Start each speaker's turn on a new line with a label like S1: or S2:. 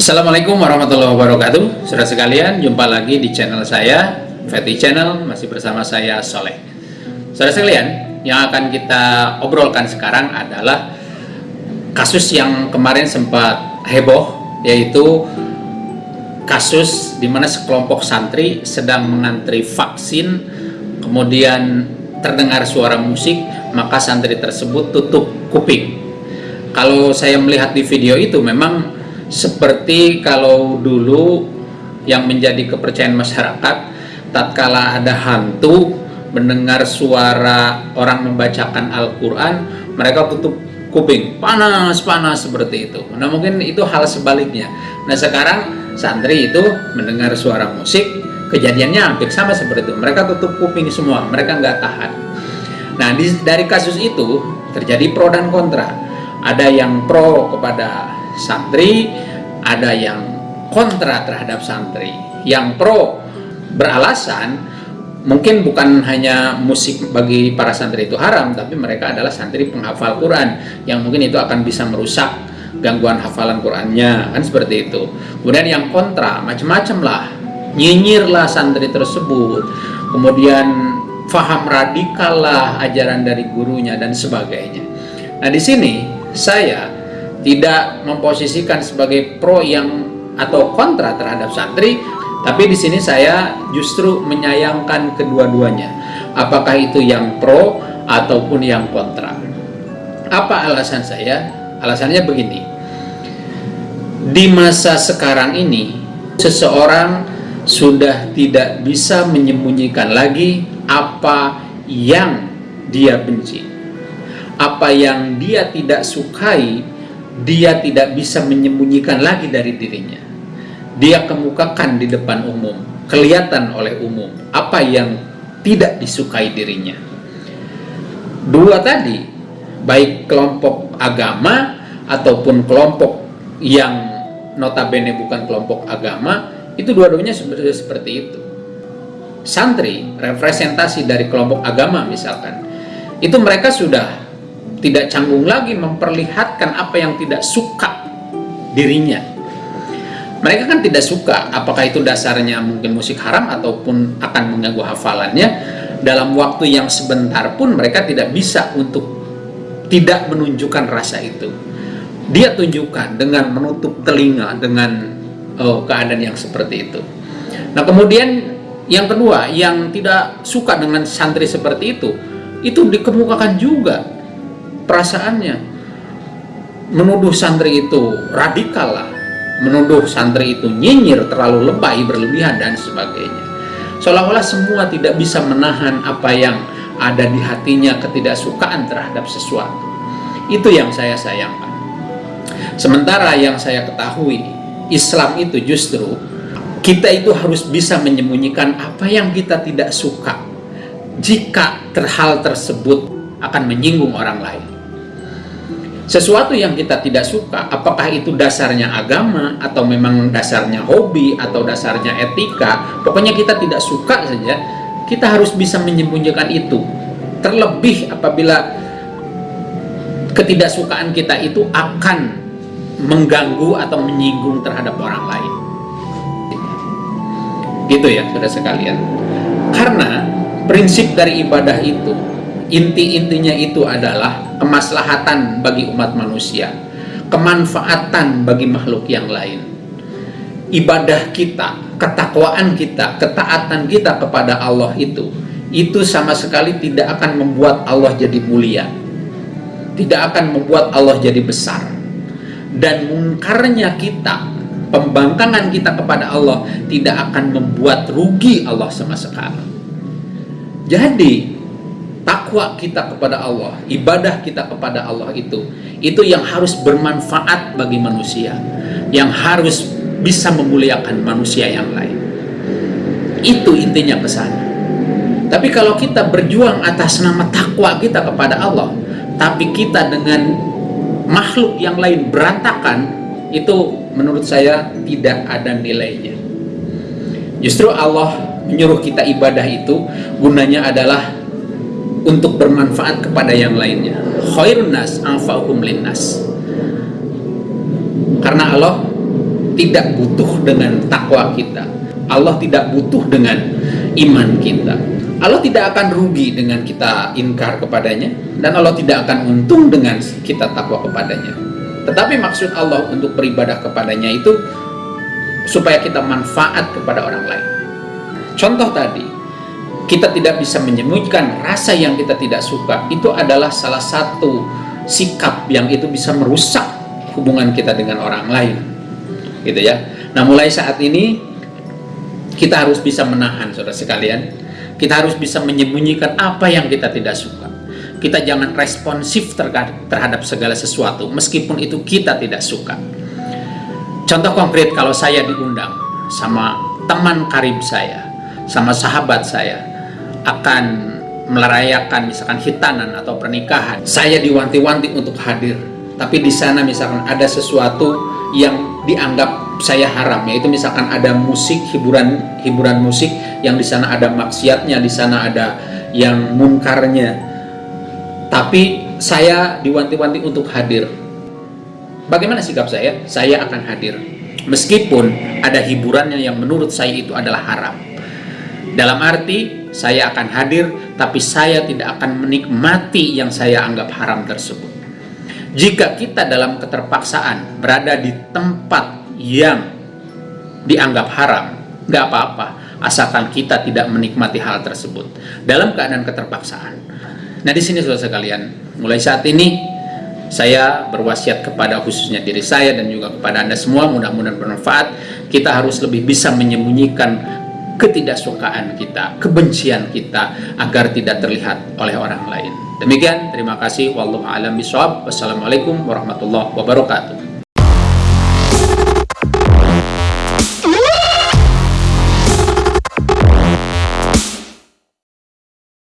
S1: Assalamualaikum warahmatullahi wabarakatuh. Saudara sekalian, jumpa lagi di channel saya Fatty Channel, masih bersama saya Soleh. Saudara sekalian, yang akan kita obrolkan sekarang adalah Kasus yang kemarin sempat heboh Yaitu kasus di mana sekelompok santri sedang mengantri vaksin Kemudian terdengar suara musik Maka santri tersebut tutup kuping. Kalau saya melihat di video itu memang seperti kalau dulu yang menjadi kepercayaan masyarakat tatkala ada hantu mendengar suara orang membacakan Al-Quran mereka tutup kuping. Panas-panas seperti itu. Nah mungkin itu hal sebaliknya. Nah sekarang santri itu mendengar suara musik kejadiannya hampir sama seperti itu. Mereka tutup kuping semua mereka nggak tahan. Nah di, dari kasus itu terjadi pro dan kontra. Ada yang pro kepada santri, ada yang kontra terhadap santri. Yang pro beralasan mungkin bukan hanya musik bagi para santri itu haram, tapi mereka adalah santri penghafal Quran yang mungkin itu akan bisa merusak gangguan hafalan Qurannya, kan seperti itu. Kemudian yang kontra, macam-macam lah, nyinyirlah santri tersebut, kemudian faham radikal lah ajaran dari gurunya dan sebagainya. Nah di sini saya tidak memposisikan sebagai pro yang atau kontra terhadap santri, tapi di sini saya justru menyayangkan kedua-duanya. Apakah itu yang pro ataupun yang kontra? Apa alasan saya? Alasannya begini. Di masa sekarang ini, seseorang sudah tidak bisa menyembunyikan lagi apa yang dia benci. Apa yang dia tidak sukai dia tidak bisa menyembunyikan lagi dari dirinya. Dia kemukakan di depan umum, kelihatan oleh umum apa yang tidak disukai dirinya. Dua tadi, baik kelompok agama ataupun kelompok yang notabene bukan kelompok agama, itu dua-duanya seperti itu. Santri, representasi dari kelompok agama misalkan, itu mereka sudah tidak canggung lagi memperlihatkan apa yang tidak suka dirinya. Mereka kan tidak suka apakah itu dasarnya mungkin musik haram ataupun akan mengganggu hafalannya. Dalam waktu yang sebentar pun mereka tidak bisa untuk tidak menunjukkan rasa itu. Dia tunjukkan dengan menutup telinga dengan oh, keadaan yang seperti itu. Nah kemudian yang kedua yang tidak suka dengan santri seperti itu itu dikemukakan juga perasaannya. Menuduh santri itu radikal lah. Menuduh santri itu nyinyir terlalu lebay berlebihan dan sebagainya. Seolah-olah semua tidak bisa menahan apa yang ada di hatinya ketidaksukaan terhadap sesuatu. Itu yang saya sayangkan. Sementara yang saya ketahui Islam itu justru kita itu harus bisa menyembunyikan apa yang kita tidak suka. Jika terhal tersebut akan menyinggung orang lain sesuatu yang kita tidak suka, apakah itu dasarnya agama, atau memang dasarnya hobi, atau dasarnya etika, pokoknya kita tidak suka saja, kita harus bisa menyembunyikan itu. Terlebih apabila ketidaksukaan kita itu akan mengganggu atau menyinggung terhadap orang lain. Gitu ya, saudara sekalian. Karena prinsip dari ibadah itu inti-intinya itu adalah kemaslahatan bagi umat manusia kemanfaatan bagi makhluk yang lain. Ibadah kita ketakwaan kita ketaatan kita kepada Allah itu itu sama sekali tidak akan membuat Allah jadi mulia tidak akan membuat Allah jadi besar. Dan mungkarnya kita pembangkangan kita kepada Allah tidak akan membuat rugi Allah sama sekali. Jadi takwa kita kepada Allah, ibadah kita kepada Allah itu, itu yang harus bermanfaat bagi manusia, yang harus bisa memuliakan manusia yang lain. Itu intinya pesan. Tapi kalau kita berjuang atas nama takwa kita kepada Allah, tapi kita dengan makhluk yang lain berantakan, itu menurut saya tidak ada nilainya. Justru Allah menyuruh kita ibadah itu gunanya adalah untuk bermanfaat kepada yang lainnya khairun nas linnas karena Allah tidak butuh dengan takwa kita. Allah tidak butuh dengan iman kita. Allah tidak akan rugi dengan kita ingkar kepadanya dan Allah tidak akan untung dengan kita takwa kepadanya. Tetapi maksud Allah untuk beribadah kepadanya itu supaya kita manfaat kepada orang lain. Contoh tadi, kita tidak bisa menyembunyikan rasa yang kita tidak suka. Itu adalah salah satu sikap yang itu bisa merusak hubungan kita dengan orang lain. Gitu ya. Nah, mulai saat ini kita harus bisa menahan saudara sekalian kita harus bisa menyembunyikan apa yang kita tidak suka kita jangan responsif terhadap segala sesuatu meskipun itu kita tidak suka contoh konkret kalau saya diundang sama teman karib saya sama sahabat saya akan merayakan misalkan hitanan atau pernikahan. Saya diwanti-wanti untuk hadir. Tapi di sana misalkan ada sesuatu yang dianggap saya haram yaitu misalkan ada musik hiburan hiburan musik yang di sana ada maksiatnya di sana ada yang munkarnya. Tapi saya diwanti-wanti untuk hadir. Bagaimana sikap saya? Saya akan hadir. Meskipun ada hiburannya yang menurut saya itu adalah haram. Dalam arti saya akan hadir tapi saya tidak akan menikmati yang saya anggap haram tersebut jika kita dalam keterpaksaan berada di tempat yang dianggap haram, nggak apa-apa, asalkan kita tidak menikmati hal tersebut dalam keadaan keterpaksaan. Nah di sini saudara sekalian, mulai saat ini saya berwasiat kepada khususnya diri saya dan juga kepada anda semua mudah-mudahan bermanfaat. Kita harus lebih bisa menyembunyikan ketidaksukaan kita, kebencian kita agar tidak terlihat oleh orang lain. Demikian, terima kasih. Wallahu a'lam. Wassalamualaikum warahmatullahi wabarakatuh.